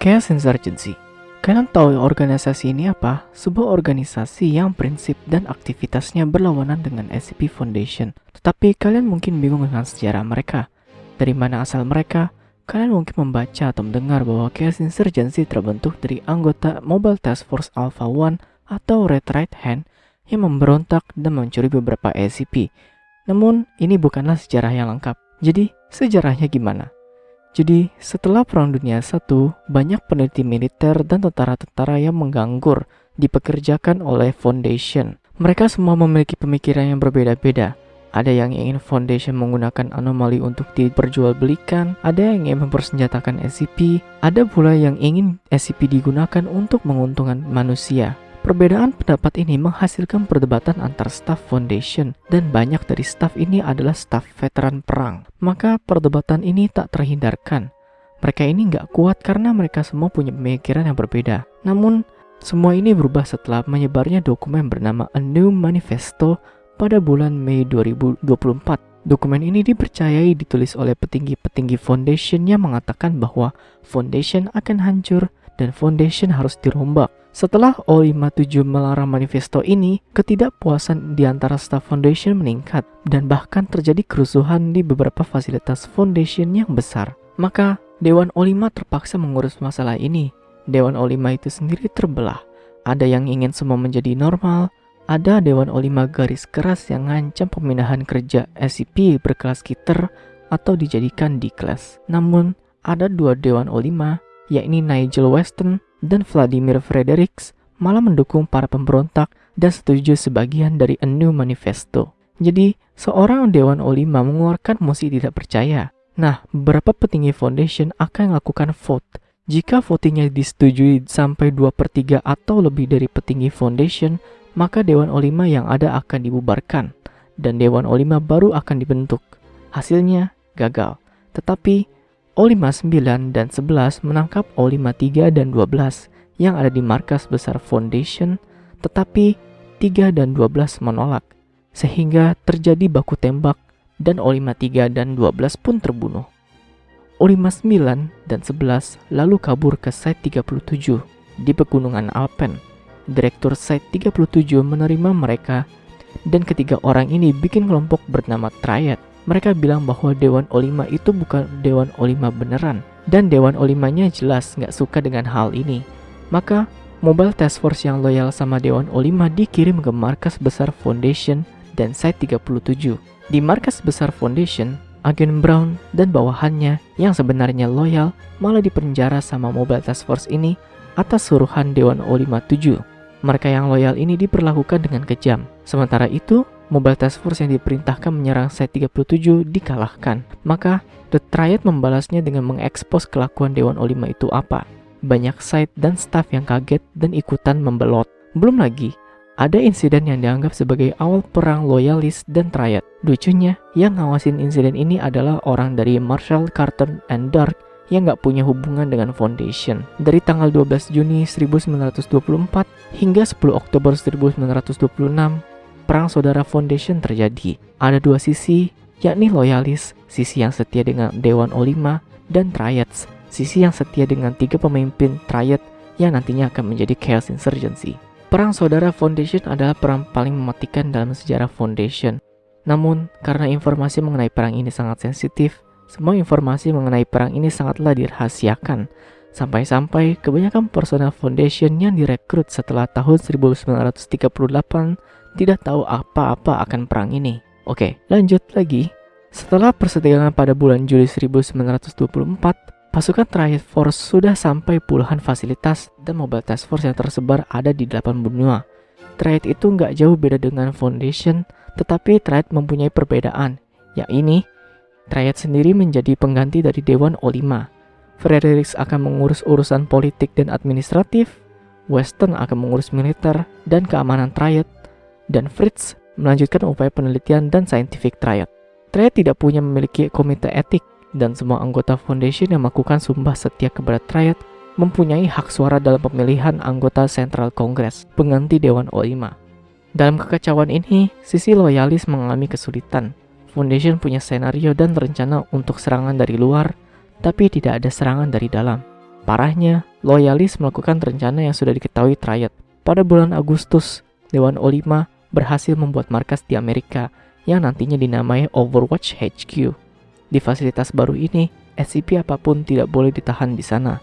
Chaos Insurgency Kalian tahu organisasi ini apa? Sebuah organisasi yang prinsip dan aktivitasnya berlawanan dengan SCP Foundation. Tetapi kalian mungkin bingung dengan sejarah mereka. Dari mana asal mereka? Kalian mungkin membaca atau mendengar bahwa Chaos Insurgency terbentuk dari anggota Mobile Task Force Alpha One atau Red Right Hand yang memberontak dan mencuri beberapa SCP. Namun, ini bukanlah sejarah yang lengkap. Jadi, sejarahnya gimana? Jadi, setelah Perang Dunia I, banyak peneliti militer dan tentara-tentara yang menganggur dipekerjakan oleh Foundation. Mereka semua memiliki pemikiran yang berbeda-beda. Ada yang ingin Foundation menggunakan anomali untuk diperjualbelikan, ada yang ingin mempersenjatakan SCP, ada pula yang ingin SCP digunakan untuk menguntungkan manusia. Perbedaan pendapat ini menghasilkan perdebatan antar staf foundation dan banyak dari staf ini adalah staf veteran perang. Maka perdebatan ini tak terhindarkan. Mereka ini nggak kuat karena mereka semua punya pemikiran yang berbeda. Namun, semua ini berubah setelah menyebarnya dokumen bernama A New Manifesto pada bulan Mei 2024. Dokumen ini dipercayai ditulis oleh petinggi-petinggi foundation yang mengatakan bahwa foundation akan hancur dan foundation harus dirombak. Setelah O57 melarang manifesto ini, ketidakpuasan di antara staf foundation meningkat dan bahkan terjadi kerusuhan di beberapa fasilitas foundation yang besar. Maka, Dewan O5 terpaksa mengurus masalah ini. Dewan O5 itu sendiri terbelah. Ada yang ingin semua menjadi normal, ada Dewan O5 garis keras yang ngancam pemindahan kerja SCP berkelas kiter atau dijadikan di kelas. Namun, ada dua Dewan O5, yakni Nigel Weston dan Vladimir Fredericks malah mendukung para pemberontak dan setuju sebagian dari A New Manifesto. Jadi, seorang Dewan O5 mengeluarkan mosi tidak percaya. Nah, beberapa petinggi foundation akan melakukan vote. Jika votingnya disetujui sampai 2 per 3 atau lebih dari petinggi foundation, maka Dewan O5 yang ada akan dibubarkan, dan Dewan O5 baru akan dibentuk. Hasilnya gagal. Tetapi O59 dan 11 menangkap O53 dan 12 yang ada di markas besar Foundation, tetapi 3 dan 12 menolak, sehingga terjadi baku tembak dan O53 dan 12 pun terbunuh. O59 dan 11 lalu kabur ke Site 37 di Pegunungan Alpen. Direktur Site 37 menerima mereka dan ketiga orang ini bikin kelompok bernama Triad mereka bilang bahwa Dewan O5 itu bukan Dewan O5 beneran. Dan Dewan O5-nya jelas nggak suka dengan hal ini. Maka, Mobile Task Force yang loyal sama Dewan O5 dikirim ke markas besar Foundation dan Site 37. Di markas besar Foundation, agen Brown dan bawahannya yang sebenarnya loyal malah dipenjara sama Mobile Task Force ini atas suruhan Dewan O57. Mereka yang loyal ini diperlakukan dengan kejam. Sementara itu, Mobile Task Force yang diperintahkan menyerang Site-37 dikalahkan. Maka, The Triad membalasnya dengan mengekspos kelakuan Dewan O5 itu apa. Banyak site dan staff yang kaget dan ikutan membelot. Belum lagi, ada insiden yang dianggap sebagai awal perang loyalis dan Triad. Lucunya, yang ngawasin insiden ini adalah orang dari Marshall, Carter, and Dark yang nggak punya hubungan dengan Foundation. Dari tanggal 12 Juni 1924 hingga 10 Oktober 1926, perang saudara foundation terjadi. Ada dua sisi, yakni loyalis, sisi yang setia dengan Dewan O5, dan Triads, sisi yang setia dengan tiga pemimpin Triad yang nantinya akan menjadi Chaos Insurgency. Perang saudara Foundation adalah perang paling mematikan dalam sejarah Foundation. Namun, karena informasi mengenai perang ini sangat sensitif, semua informasi mengenai perang ini sangatlah dirahasiakan. Sampai-sampai kebanyakan personel Foundation yang direkrut setelah tahun 1938 tidak tahu apa-apa akan perang ini. Oke, lanjut lagi. Setelah perseteruan pada bulan Juli 1924, pasukan Triad Force sudah sampai puluhan fasilitas dan Mobile Task Force yang tersebar ada di 8 benua. Triad itu nggak jauh beda dengan Foundation, tetapi Triad mempunyai perbedaan, yakni Triad sendiri menjadi pengganti dari Dewan O5. Fredericks akan mengurus urusan politik dan administratif, Western akan mengurus militer dan keamanan Triad, dan Fritz melanjutkan upaya penelitian dan scientific triad. Triad tidak punya memiliki komite etik dan semua anggota foundation yang melakukan sumpah setia kepada Triad mempunyai hak suara dalam pemilihan anggota Central Congress, pengganti Dewan O5. Dalam kekacauan ini, sisi loyalis mengalami kesulitan. Foundation punya senario dan rencana untuk serangan dari luar, tapi tidak ada serangan dari dalam. Parahnya, loyalis melakukan rencana yang sudah diketahui Triad. Pada bulan Agustus, Dewan O5 berhasil membuat markas di Amerika yang nantinya dinamai Overwatch HQ. Di fasilitas baru ini, SCP apa pun tidak boleh ditahan di sana.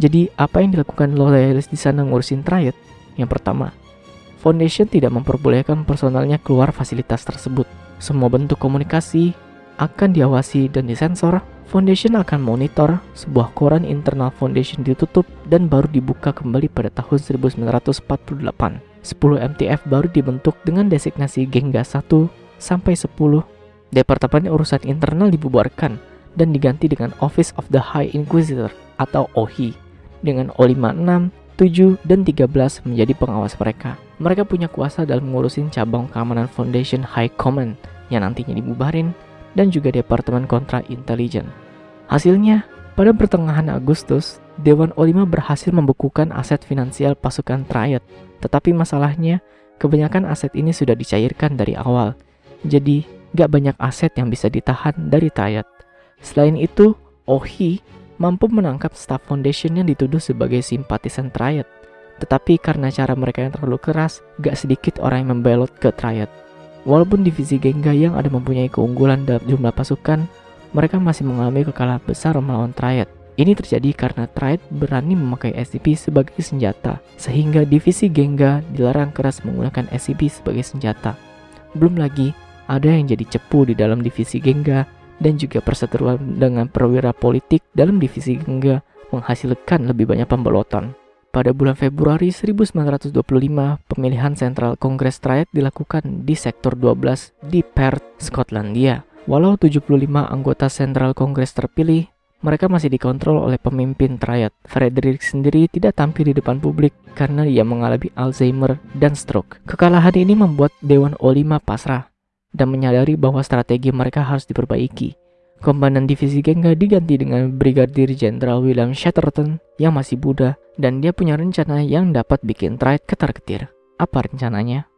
Jadi, apa yang dilakukan loyalis di sana ngurusin Triad? Yang pertama, Foundation tidak memperbolehkan personalnya keluar fasilitas tersebut. Semua bentuk komunikasi akan diawasi dan disensor Foundation akan monitor sebuah koran internal Foundation ditutup dan baru dibuka kembali pada tahun 1948. 10 MTF baru dibentuk dengan designasi Gengga 1 sampai 10. Departemen Urusan Internal dibubarkan dan diganti dengan Office of the High Inquisitor atau OHI dengan O56, 7, dan 13 menjadi pengawas mereka. Mereka punya kuasa dalam mengurusin cabang keamanan Foundation High Command yang nantinya dibubarin dan juga Departemen Kontra Intelijen. Hasilnya, pada pertengahan Agustus, Dewan O5 berhasil membekukan aset finansial pasukan Triad. Tetapi masalahnya, kebanyakan aset ini sudah dicairkan dari awal. Jadi, gak banyak aset yang bisa ditahan dari Triad. Selain itu, Ohi mampu menangkap staff foundation yang dituduh sebagai simpatisan Triad. Tetapi karena cara mereka yang terlalu keras, gak sedikit orang yang membelot ke Triad. Walaupun divisi Genga yang ada mempunyai keunggulan dalam jumlah pasukan, mereka masih mengalami kekalahan besar melawan Triad. Ini terjadi karena Triad berani memakai SCP sebagai senjata, sehingga divisi Genga dilarang keras menggunakan SCP sebagai senjata. Belum lagi, ada yang jadi cepu di dalam divisi Genga dan juga perseteruan dengan perwira politik dalam divisi Genga menghasilkan lebih banyak pembelotan. Pada bulan Februari 1925, pemilihan Sentral Kongres Triad dilakukan di Sektor 12 di Perth, Skotlandia. Walau 75 anggota Sentral Kongres terpilih, mereka masih dikontrol oleh pemimpin Triad. Frederick sendiri tidak tampil di depan publik karena ia mengalami Alzheimer dan stroke. Kekalahan ini membuat Dewan O5 pasrah dan menyadari bahwa strategi mereka harus diperbaiki. Komandan divisi Genga diganti dengan Brigadir Jenderal William Shatterton yang masih muda dan dia punya rencana yang dapat bikin Triad ketar-ketir. Apa rencananya?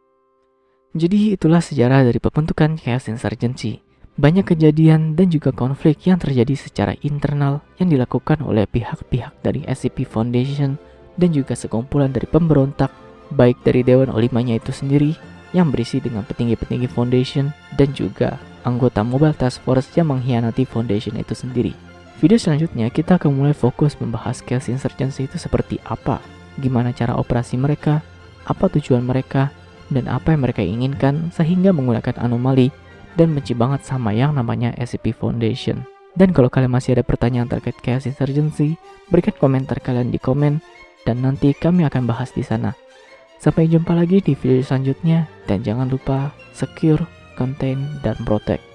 Jadi itulah sejarah dari pembentukan Chaos Insurgency. Banyak kejadian dan juga konflik yang terjadi secara internal yang dilakukan oleh pihak-pihak dari SCP Foundation dan juga sekumpulan dari pemberontak baik dari Dewan Olimanya itu sendiri yang berisi dengan petinggi-petinggi Foundation dan juga anggota Mobile Task Force yang mengkhianati Foundation itu sendiri. Video selanjutnya kita akan mulai fokus membahas Chaos Insurgency itu seperti apa, gimana cara operasi mereka, apa tujuan mereka, dan apa yang mereka inginkan sehingga menggunakan anomali dan benci banget sama yang namanya SCP Foundation. Dan kalau kalian masih ada pertanyaan terkait Chaos Insurgency, berikan komentar kalian di komen dan nanti kami akan bahas di sana. Sampai jumpa lagi di video selanjutnya dan jangan lupa secure contain, dan protect.